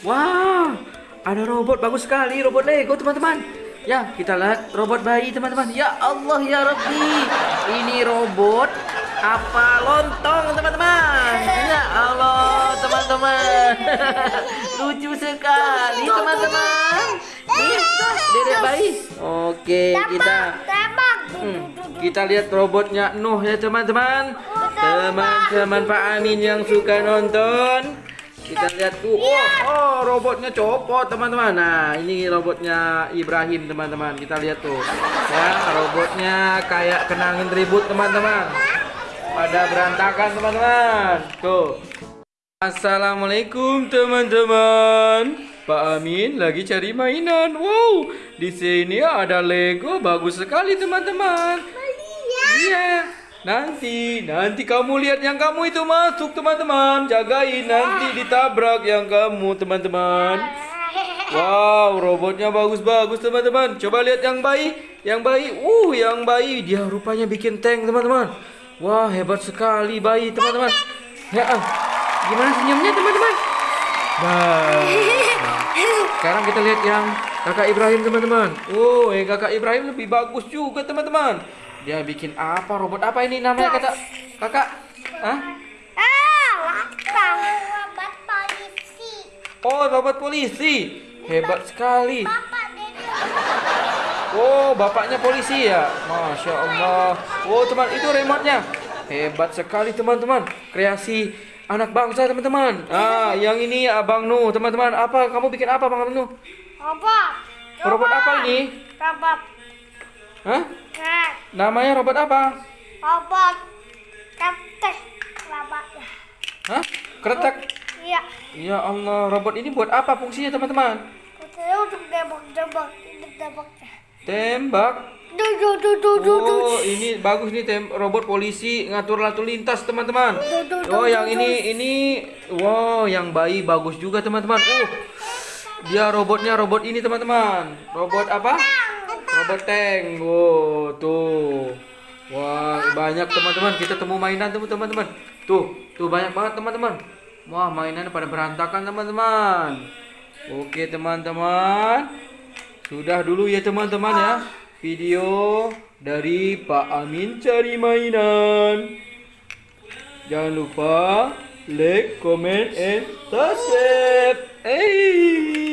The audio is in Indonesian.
Wah, ada robot bagus sekali, robot Lego teman-teman. Ya, kita lihat robot bayi teman-teman. Ya Allah ya Rabbi. Ini robot apa lontong teman-teman. Ya Allah teman-teman. Lucu sekali teman-teman. Dedek bayi. Oke, kita. Hmm, kita lihat robotnya Nuh ya teman-teman. Teman-teman Pak Amin yang suka nonton. Kita lihat tuh. Oh, oh robotnya copot teman-teman. Nah, ini robotnya Ibrahim teman-teman. Kita lihat tuh. Ya, robotnya kayak kenangin ribut teman-teman. Pada berantakan teman-teman. Tuh. Assalamualaikum teman-teman. Pak Amin lagi cari mainan. Wow, di sini ada Lego bagus sekali teman-teman. Nanti, nanti kamu lihat yang kamu itu masuk teman-teman. Jagain nanti ditabrak yang kamu teman-teman. Wow, robotnya bagus-bagus teman-teman. Coba lihat yang bayi, yang bayi. Uh, yang bayi dia rupanya bikin tank teman-teman. Wah, hebat sekali bayi teman-teman. Ya, ah, gimana senyumnya teman-teman? Nah, sekarang kita lihat yang kakak Ibrahim teman-teman. Oh, yang kakak Ibrahim lebih bagus juga teman-teman. Dia bikin apa? Robot apa ini namanya kata kakak? Hah? Ah. Robot polisi. Oh, robot polisi. Hebat sekali. Oh, bapaknya polisi ya. Masya Allah. Oh, teman, itu remote-nya. Hebat sekali teman-teman. Kreasi anak bangsa teman-teman. Ah, yang ini Abang Nuh teman-teman. Apa? Kamu bikin apa Bang Nuh? Robot. Robot apa ini? Robot. Hah? Cat. Namanya robot apa? Robot. Ketek. Robotnya. Hah? Kretek. Iya. Ya Allah, robot ini buat apa fungsinya teman-teman? Untuk debak-debak. Ini. Tembak. Oh, ini bagus nih tem robot polisi ngatur lalu lintas teman-teman. Oh, yang ini ini wow, yang bayi bagus juga teman-teman. Oh, dia robotnya robot ini teman-teman. Robot apa? Robot tank. Wow, tuh. Wah, banyak teman-teman. Kita temu mainan teman-teman. Tuh, tuh banyak banget teman-teman. Wah, mainannya pada berantakan teman-teman. Oke teman-teman. Sudah dulu ya teman-teman ya video dari Pak Amin cari mainan. Jangan lupa like, comment, and subscribe. Hey.